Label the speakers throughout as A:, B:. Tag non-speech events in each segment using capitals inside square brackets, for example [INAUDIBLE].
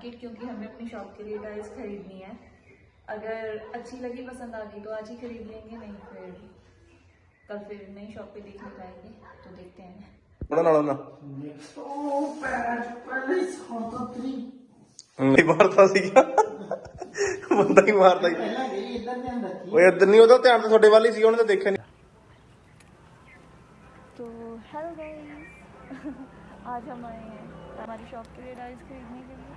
A: Market क्योंकि हमें अपनी शॉप के लिए टाइल्स खरीदनी है। अगर अच्छी लगी पसंद आ गई तो आज ही खरीद लेंगे नहीं फिर कल फिर नई शॉप पे देखने जाएँगे तो देखते हैं।
B: नहीं
C: मारता सी क्या? बंदा ही
B: मारता वो इधर नहीं होता ध्यान तो थोड़े वाली सी उन्होंने तो देखा नहीं।
A: तो हेलो गाइस [LAUGHS] आज हम आए हैं हमारी शॉप के लिए राइस खरीदने के लिए।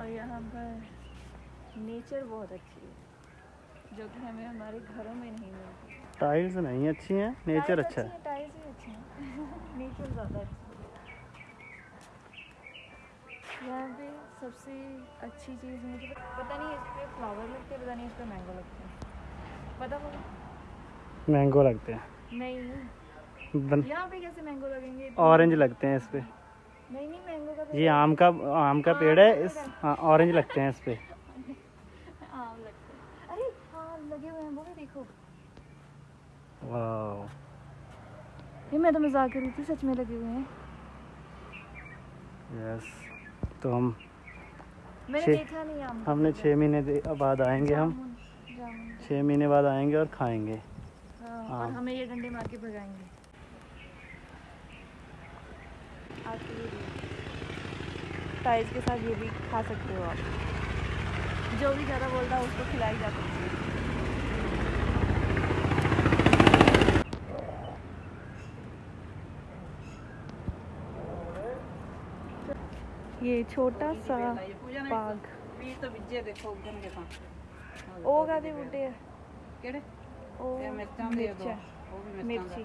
A: और यहाँ पर नेचर बहुत अच्छी है जो कि हमें हमारे घरों में नहीं मिलती।
D: टाइल्स नहीं अच्छी हैं नेचर अच्छा है।
A: टाइल्स ही अच्छी हैं। [LAUGHS] नेचर ज़्यादा अच्छी है। यहाँ पे सबसे अच्छी चीज़ मुझे पता नहीं इस पे फ्लावर लगते हैं पता नहीं इस पे मैंगो लगते हैं। पता होगा
D: मैंगो लगते हैं।
A: नहीं। यहाँ पे कैसे मैंगो लगेंगे?
D: ऑरेंज लगते हैं इस पे।
A: नहीं नहीं मैंगो का
D: ये आम का आम का पेड़ है इस हाँ ऑरेंज लगते हैं इस पे।
A: आम लगते हैं। अरे हाँ लगे हुए हैं वो भी देखो।
D: वाह
A: ये मैं तो मज़ाक कर रही थी सच में लगे हुए हैं।
D: यस तो हम
A: मैंने देखा नहीं आम।
D: हमने छः महीने बाद आएँगे हम। छः महीने बाद आएँगे और खाएँगे।
A: हाँ,
D: हाँ।
A: और हमें ये डंडे मार के भगाएँगे। आपके लिए टाइज के साथ ये भी खा सकते हो आप। जो भी ज़्यादा बोलता है उसको खिलाई जा सकती है। ये छोटा सा बाग
E: तो बिजे देखो उगन के साथ
A: ओ गादे बूटे केड़े
E: ओ
A: मिर्चा
E: मिर्ची।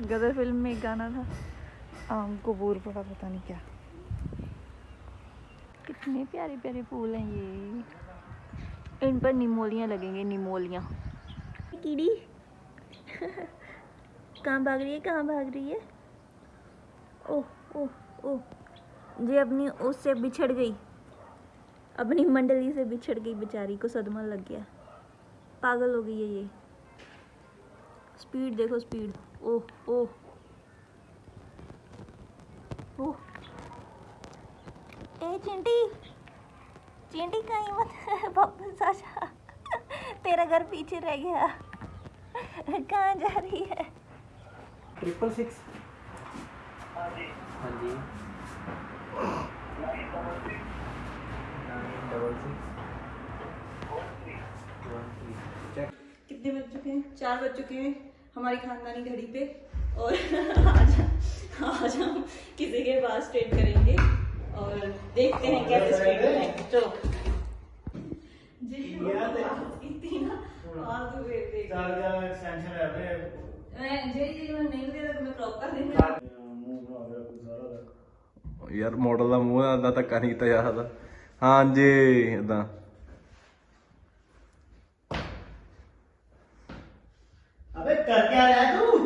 A: गदर फ़िल्म में एक गाना था। आम को बूर पड़ा, पता नहीं क्या। कितने प्यारे प्यारे फूल हैं ये। इन पर निमोलियाँ लगेंगे, निमोलियाँ। कीड़ी। कहाँ भाग रही है, कहाँ भाग रही है? ओह ओह ओह। जी अपनी, उससे बिछड़ गई। अपनी मंडली से बिछड़ गई बेचारी को सदमा लग गया। पागल हो गई है ये। स्पीड देखो स्पीड। ओह ओह। ओह। ए चिंटी। चिंटी कहीं मत [LAUGHS] वापस आ जा। तेरा घर पीछे रह गया। कहाँ जा रही है?
D: ट्रिपल सिक्स हाँ जी। डबल
A: कितने बज चुके हैं? चार बज चुके हैं। हमारी खानदानी घड़ी पे और [LAUGHS] आज आज हम किसी के पास ट्रेड करेंगे और देखते हैं कैसे स्पीड बनाएंगे [LAUGHS] चलो जी इतनी ना फालतू देख देख मैं जे जी मैं नहीं दे रहा मैं क्रॉप कर देंगे
B: ਯਾਰ ਮਾਡਲ ਦਾ ਮੂੰਹ ਦਾ ਧੱਕਾ ਨਹੀਂ ਕੀਤਾ ਜਾ ਸਕਦਾ ਹਾਂਜੀ ਇਦਾਂ
C: अबे कर क्या रहा है तू?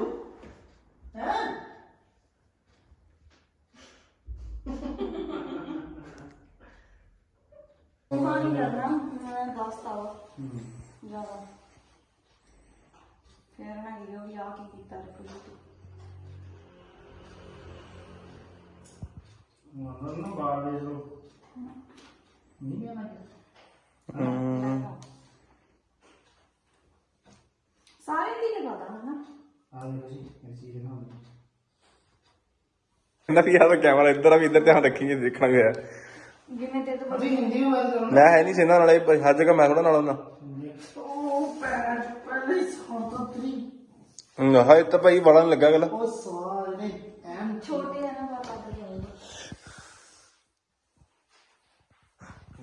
C: हैं?
A: नहीं करना मैं पास्ता हुआ ज़्यादा फिर ना ये या की कीता रखो तू
C: मतलब ना बाहर भेज दो नहीं आना
A: सारे भी लगा था ना
C: आ देखो जी ऐसी जगह होगी
B: ਕਹਿੰਦਾ ਵੀ ਯਾਰ ਕੈਮਰਾ ਇੱਧਰ ਆ ਵੀ ਇੱਧਰ ਧਿਆਨ ਰੱਖੀਏ ਦੇਖਣਾ ਵੀ ਹੈ
A: जिन्हें ते तो
C: अभी हिंदी में बात करो
B: ਮੈਂ ਹੈ ਨਹੀਂ ਸਿੰਨਾ ਨਾਲ ਇਹ ਹਰ ਜਗ੍ਹਾ ਮੈਂ ਥੋੜਾ ਨਾਲ ਹੁੰਦਾ
C: ओ पैर पहले सौता तरी
B: ਹਮ, ਹਾਏ ਤਾਂ ਭਾਈ ਬੜਾ ਨੀ ਲੱਗਾ ਗੱਲ
C: ओ सवाल ने एम
A: छोटे है ना पापा के जाएंगे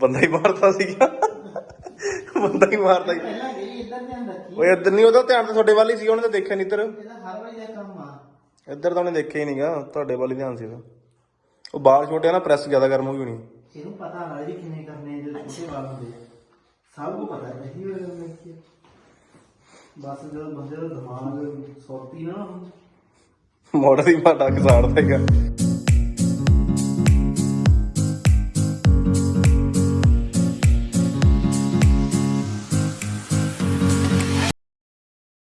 B: ਬੰਦਾ ਹੀ ਮਾਰਦਾ ਸੀਗਾ ਬੰਦਾ ਹੀ ਮਾਰਦਾ ਸੀ
C: ਪਹਿਲਾਂ
B: ਓਏ ਇੱਧਰ ਨਹੀਂ ਉਹਦਾ ਧਿਆਨ ਤਾਂ ਤੁਹਾਡੇ ਵੱਲ ਹੀ ਸੀ ਉਹਨੇ ਤਾਂ ਦੇਖਿਆ ਨਹੀਂ ਇੱਧਰ।
C: ਇਹਦਾ ਹਰ ਵਾਰੀ ਇਹ ਕੰਮ ਆ।
B: ਇੱਧਰ ਤਾਂ ਉਹਨੇ ਦੇਖਿਆ ਹੀ ਨਹੀਂਗਾ ਤੁਹਾਡੇ ਵੱਲ ਹੀ ਧਿਆਨ ਸੀ ਉਹਦਾ। ਉਹ ਬਾਲ ਛੋਟੇ ਆ ਨਾ ਪ੍ਰੈਸ ਜ਼ਿਆਦਾ ਗਰਮ ਹੋ ਗਈ ਹੋਣੀ।
C: ਇਹਨੂੰ ਪਤਾ ਨਾ ਜੀ ਕਿੰਨੇ ਕਰਨੇ ਜੋ ਛੋਟੇ ਵਾਲ ਹੁੰਦੇ ਸਭ ਨੂੰ ਪਤਾ ਹੈ ਇਹੀ ਵਾਲ ਹੁੰਦੇ ਕੀ ਹੈ। ਬਸ ਜਦੋਂ ਬੰਦੇ ਦਾ ਦਿਮਾਗ ਸੌਤੀ ਨਾ ਉਹਨੂੰ।
B: ਮੋੜ ਦੀ ਮਾਡਾ ਘਸਾੜਦਾ ਹੈਗਾ